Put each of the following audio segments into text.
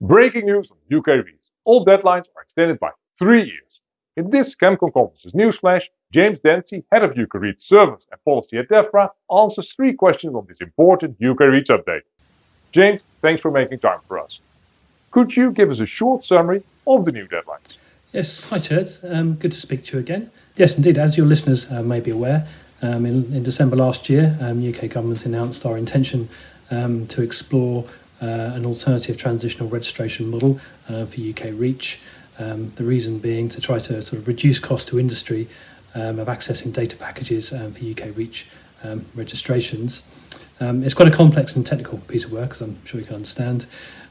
Breaking news on UK REACH. All deadlines are extended by three years. In this ChemCon Conferences newsflash, James Dempsey, head of UK REACH Service and Policy at DEFRA, answers three questions on this important UK REACH update. James, thanks for making time for us. Could you give us a short summary of the new deadlines? Yes, hi Chert. Um, good to speak to you again. Yes, indeed, as your listeners uh, may be aware, um, in, in, December last year, um, UK government announced our intention um, to explore Uh, an alternative transitional registration model uh, for UK REACH. Um, the reason being to try to sort of reduce cost to industry um, of accessing data packages um, for UK REACH um, registrations. Um, it's quite a complex and technical piece of work, as I'm sure you can understand,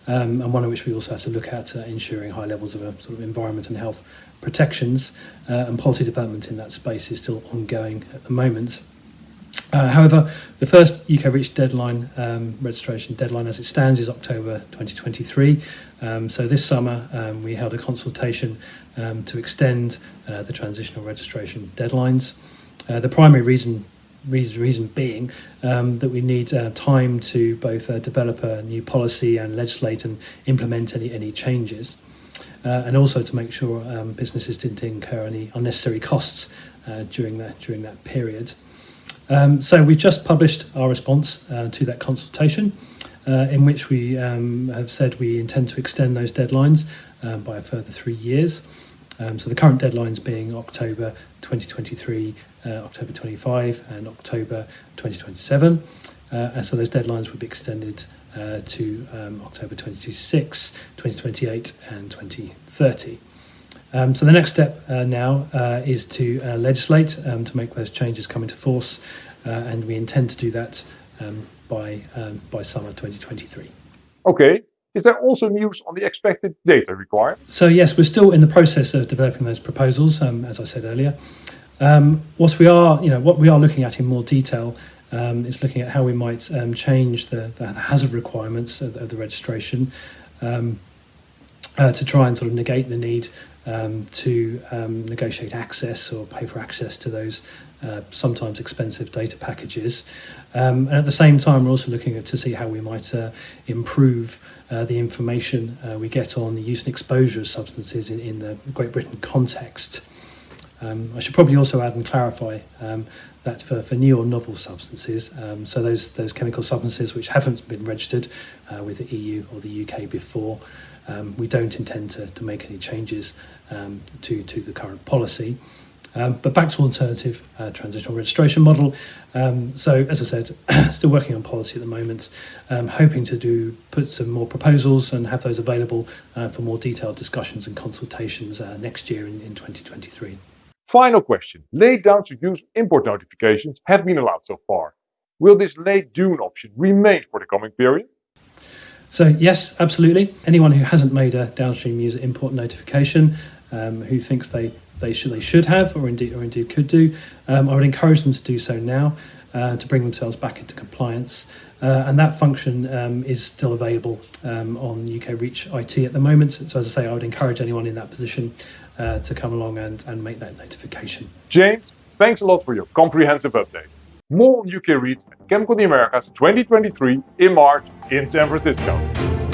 um, and one in which we also have to look at uh, ensuring high levels of uh, sort of environment and health protections uh, and policy development in that space is still ongoing at the moment. Uh, however, the first UK REACH deadline, um, registration deadline as it stands, is October 2023. Um, so this summer um, we held a consultation um, to extend uh, the transitional registration deadlines. Uh, the primary reason reason, reason being um, that we need uh, time to both uh, develop a new policy and legislate and implement any, any changes. And also to make sure um, businesses didn't incur any unnecessary costs during that during that period. Um, so we've just published our response uh, to that consultation, uh, in which we um, have said we intend to extend those deadlines um, by a further three years. Um, so the current deadlines being October 2023, uh, October 25 and October 2027. Uh, and so those deadlines would be extended uh, to um, October 26, 2028 and 2030. Um, so the next step uh, now uh, is to uh, legislate um, to make those changes come into force, uh, and we intend to do that um, by um, by summer 2023. Okay. Is there also news on the expected data required? So yes, we're still in the process of developing those proposals, um, as I said earlier. Um, what we are, you know, what we are looking at in more detail is looking at how we might change the, the, hazard requirements of, of the registration uh, to try and sort of negate the need um, to um, negotiate access or pay for access to those uh, sometimes expensive data packages. Um, and at the same time, we're also looking at to see how we might uh, improve uh, the information uh, we get on the use and exposure of substances in, in the Great Britain context. Um, I should probably also add and clarify um, that for, for new or novel substances, um, so those, those chemical substances which haven't been registered uh, with the EU or the UK before, um, we don't intend to, to make any changes um, to, to the current policy. Um, but back to alternative uh, transitional registration model. Um, so as I said, still working on policy at the moment, um, hoping to do put some more proposals and have those available uh, for more detailed discussions and consultations uh, next year in, in 2023. Final question. Late downstream use import notifications have been allowed so far. Will this late DUIN option remain for the coming period? So yes, absolutely. Anyone who hasn't made a downstream user import notification, um, who thinks they they should they should have, or indeed or indeed could do, um, I would encourage them to do so now uh, to bring themselves back into compliance. Uh, and that function um, is still available um, on UK Reach IT at the moment. So as I say, I would encourage anyone in that position uh, to come along and, and make that notification. James, thanks a lot for your comprehensive update. More on UK REACH at ChemCon the Americas 2023 in March in San Francisco.